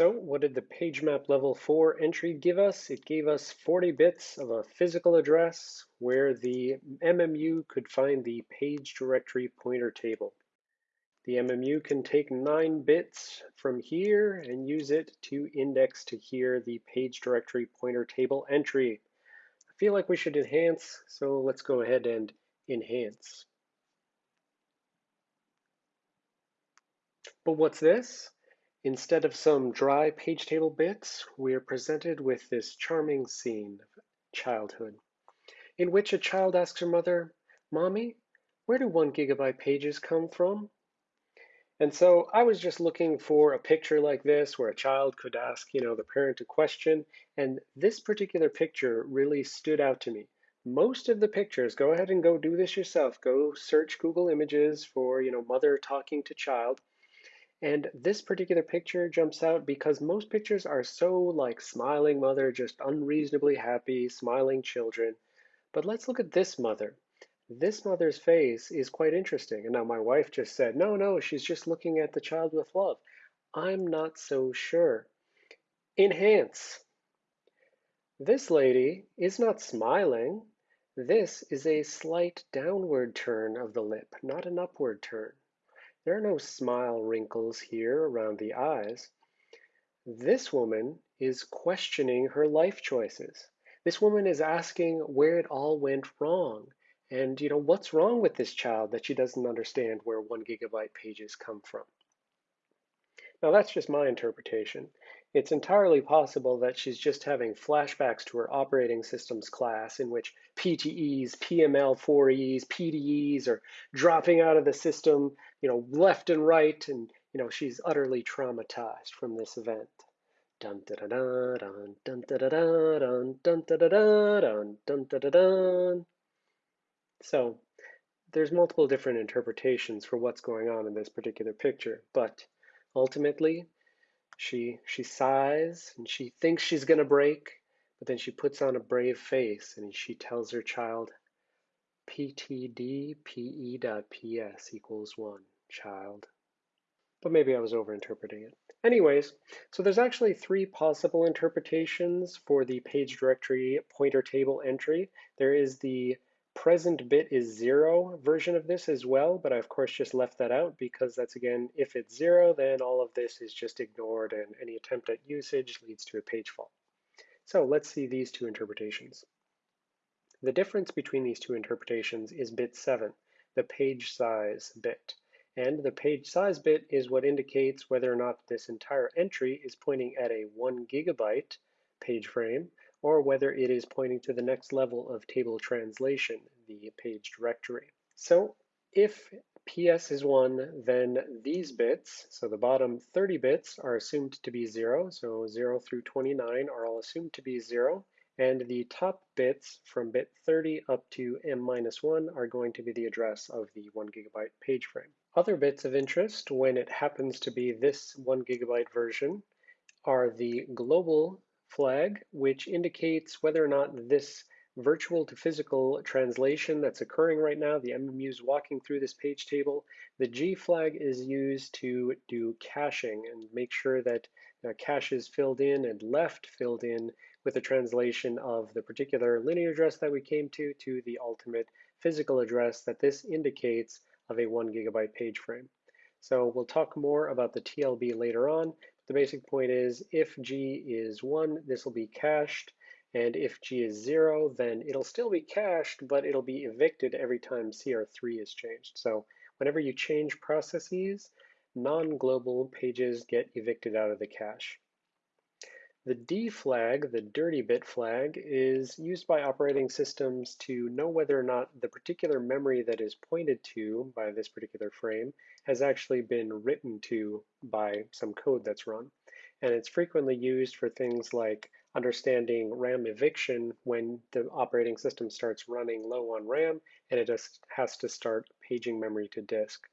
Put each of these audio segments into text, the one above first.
So what did the PageMap level 4 entry give us? It gave us 40 bits of a physical address where the MMU could find the page directory pointer table. The MMU can take 9 bits from here and use it to index to here the page directory pointer table entry. I feel like we should enhance, so let's go ahead and enhance. But what's this? Instead of some dry page table bits, we are presented with this charming scene of childhood, in which a child asks her mother, Mommy, where do one gigabyte pages come from? And so I was just looking for a picture like this where a child could ask, you know, the parent a question, and this particular picture really stood out to me. Most of the pictures, go ahead and go do this yourself. Go search Google Images for, you know, mother talking to child. And this particular picture jumps out because most pictures are so like smiling mother, just unreasonably happy, smiling children. But let's look at this mother. This mother's face is quite interesting. And now my wife just said, no, no, she's just looking at the child with love. I'm not so sure. Enhance. This lady is not smiling. This is a slight downward turn of the lip, not an upward turn. There are no smile wrinkles here around the eyes. This woman is questioning her life choices. This woman is asking where it all went wrong. And, you know, what's wrong with this child that she doesn't understand where one gigabyte pages come from? Now, that's just my interpretation. It's entirely possible that she's just having flashbacks to her operating systems class in which PTEs, PML4Es, PDEs are dropping out of the system, you know, left and right, and you know, she's utterly traumatized from this event. Dun da da da dun dun da da da dun dun da da da dun dun da da dun. So there's multiple different interpretations for what's going on in this particular picture, but ultimately she she sighs and she thinks she's going to break, but then she puts on a brave face and she tells her child ptdpe.ps equals 1, child. But maybe I was overinterpreting it. Anyways, so there's actually three possible interpretations for the page directory pointer table entry. There is the present bit is zero version of this as well, but I of course just left that out because that's again, if it's zero, then all of this is just ignored and any attempt at usage leads to a page fault. So let's see these two interpretations. The difference between these two interpretations is bit seven, the page size bit. And the page size bit is what indicates whether or not this entire entry is pointing at a one gigabyte page frame or whether it is pointing to the next level of table translation, the page directory. So if PS is 1, then these bits, so the bottom 30 bits are assumed to be 0, so 0 through 29 are all assumed to be 0, and the top bits from bit 30 up to m-1 are going to be the address of the 1 gigabyte page frame. Other bits of interest, when it happens to be this 1 gigabyte version, are the global flag, which indicates whether or not this virtual to physical translation that's occurring right now, the MMU is walking through this page table. The G flag is used to do caching and make sure that uh, the cache is filled in and left filled in with the translation of the particular linear address that we came to to the ultimate physical address that this indicates of a one gigabyte page frame. So we'll talk more about the TLB later on, the basic point is if G is one, this will be cached. And if G is zero, then it'll still be cached, but it'll be evicted every time CR3 is changed. So whenever you change processes, non-global pages get evicted out of the cache. The D flag, the dirty bit flag, is used by operating systems to know whether or not the particular memory that is pointed to by this particular frame has actually been written to by some code that's run. And it's frequently used for things like understanding RAM eviction when the operating system starts running low on RAM and it just has to start paging memory to disk.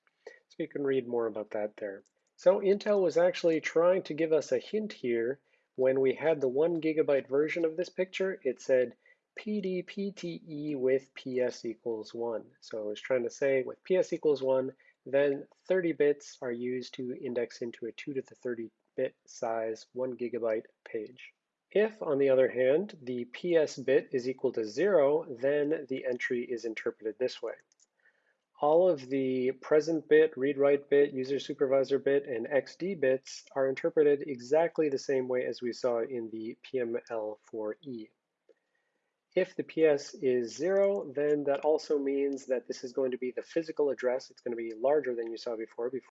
So you can read more about that there. So Intel was actually trying to give us a hint here. When we had the one gigabyte version of this picture, it said PDPTE with PS equals one. So it was trying to say with PS equals one, then 30 bits are used to index into a 2 to the 30 bit size one gigabyte page. If, on the other hand, the PS bit is equal to zero, then the entry is interpreted this way. All of the present bit, read-write bit, user supervisor bit, and XD bits are interpreted exactly the same way as we saw in the PML4E. If the PS is zero, then that also means that this is going to be the physical address. It's going to be larger than you saw before. before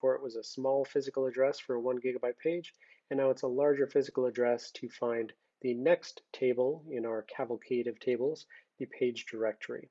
Before it was a small physical address for a one gigabyte page, and now it's a larger physical address to find the next table in our cavalcade of tables, the page directory.